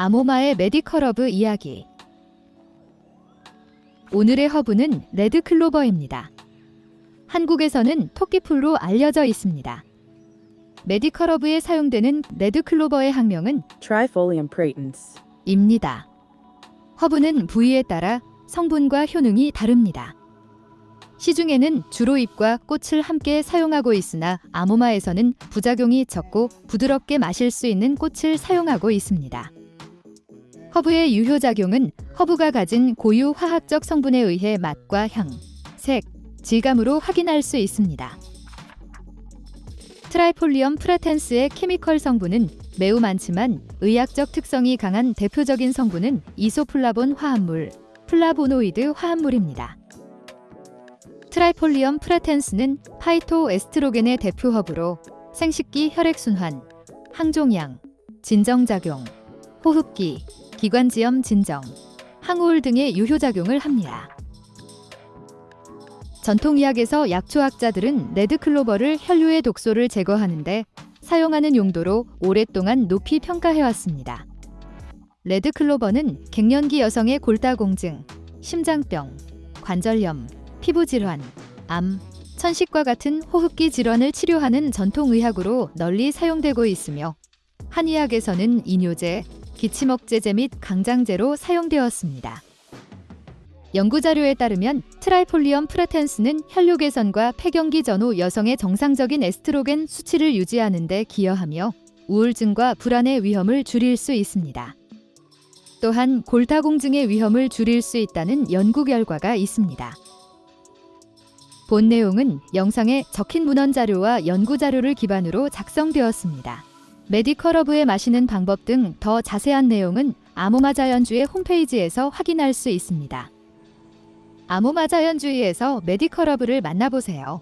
아모마의 medical 허브 이야기 오늘의 허브는 red clover입니다. 한국에서는 토끼풀로 알려져 있습니다. medical 허브에 사용되는 red clover의 학명은 Trifolium pratense. 입니다. 허브는 부위에 따라 성분과 효능이 다릅니다. 시중에는 주로 잎과 꽃을 함께 사용하고 있으나 아모마에서는 부작용이 적고 부드럽게 마실 수 있는 꽃을 사용하고 있습니다. 허브의 유효작용은 허브가 가진 고유 화학적 성분에 의해 맛과 향, 색, 질감으로 확인할 수 있습니다. Trifolium pratense의 chemical 성분은 매우 많지만 의학적 특성이 강한 대표적인 성분은 이소플라본 화합물, 플라보노이드 화합물입니다. Trifolium pratense는 phytoestrogen의 대표 허브로 생식기 혈액순환, 항종양, 진정작용, 호흡기, 기관지염 진정, 항우울 등의 유효작용을 합니다. 전통의학에서 약초학자들은 레드클로버를 혈류의 독소를 제거하는데 사용하는 용도로 오랫동안 높이 평가해왔습니다. 레드클로버는 갱년기 여성의 골다공증, 심장병, 관절염, 피부질환, 암, 천식과 같은 호흡기 질환을 치료하는 전통의학으로 널리 사용되고 있으며 한의학에서는 이뇨제, 기침 억제제 및 강장제로 사용되었습니다. 연구자료에 따르면 Trifolium pratense는 혈류 개선과 폐경기 전후 여성의 정상적인 에스트로겐 수치를 유지하는 데 기여하며 우울증과 불안의 위험을 줄일 수 있습니다. 또한 골다공증의 위험을 줄일 수 있다는 연구 결과가 있습니다. 본 내용은 영상에 적힌 문헌 자료와 연구 자료를 기반으로 작성되었습니다. medical 허브의 마시는 방법 등 더 자세한 내용은 아모마 자연주의 홈페이지에서 확인할 수 있습니다. 아모마 자연주의에서 medical 허브를 만나보세요.